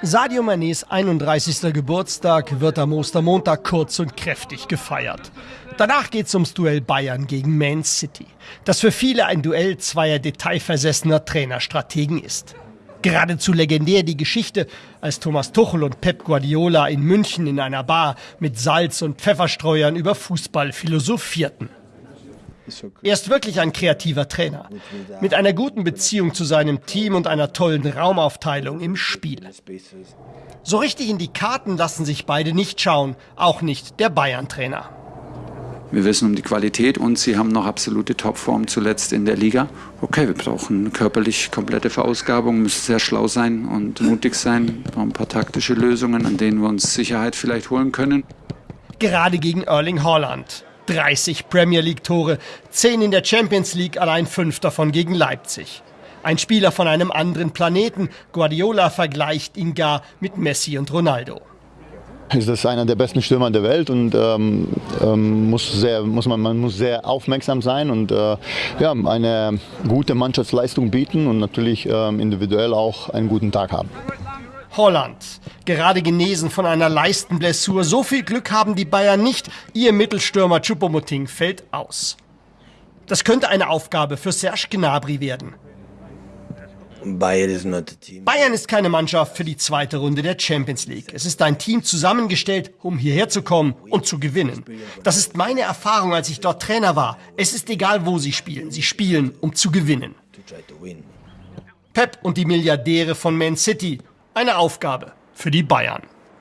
Sadio Manés 31. Geburtstag wird am Ostermontag kurz und kräftig gefeiert. Danach geht's ums Duell Bayern gegen Man City, das für viele ein Duell zweier detailversessener Trainerstrategen ist. Geradezu legendär die Geschichte, als Thomas Tuchel und Pep Guardiola in München in einer Bar mit Salz und Pfefferstreuern über Fußball philosophierten. Er ist wirklich ein kreativer Trainer. Mit einer guten Beziehung zu seinem Team und einer tollen Raumaufteilung im Spiel. So richtig in die Karten lassen sich beide nicht schauen, auch nicht der Bayern-Trainer. Wir wissen um die Qualität und sie haben noch absolute Topform zuletzt in der Liga. Okay, wir brauchen körperlich komplette Verausgabung, müssen sehr schlau sein und mutig sein, brauchen ein paar taktische Lösungen, an denen wir uns Sicherheit vielleicht holen können. Gerade gegen Erling Haaland. 30 Premier League-Tore, 10 in der Champions League, allein 5 davon gegen Leipzig. Ein Spieler von einem anderen Planeten. Guardiola vergleicht ihn gar mit Messi und Ronaldo. Ist das einer der besten Stürmer der Welt und ähm, ähm, muss sehr, muss man, man muss sehr aufmerksam sein und äh, ja, eine gute Mannschaftsleistung bieten und natürlich ähm, individuell auch einen guten Tag haben. Holland. Gerade genesen von einer Leistenblessur. So viel Glück haben die Bayern nicht. Ihr Mittelstürmer Choupo-Moting fällt aus. Das könnte eine Aufgabe für Serge Gnabry werden. Bayern ist keine Mannschaft für die zweite Runde der Champions League. Es ist ein Team zusammengestellt, um hierher zu kommen und zu gewinnen. Das ist meine Erfahrung, als ich dort Trainer war. Es ist egal, wo sie spielen. Sie spielen, um zu gewinnen. Pep und die Milliardäre von Man City eine Aufgabe für die Bayern.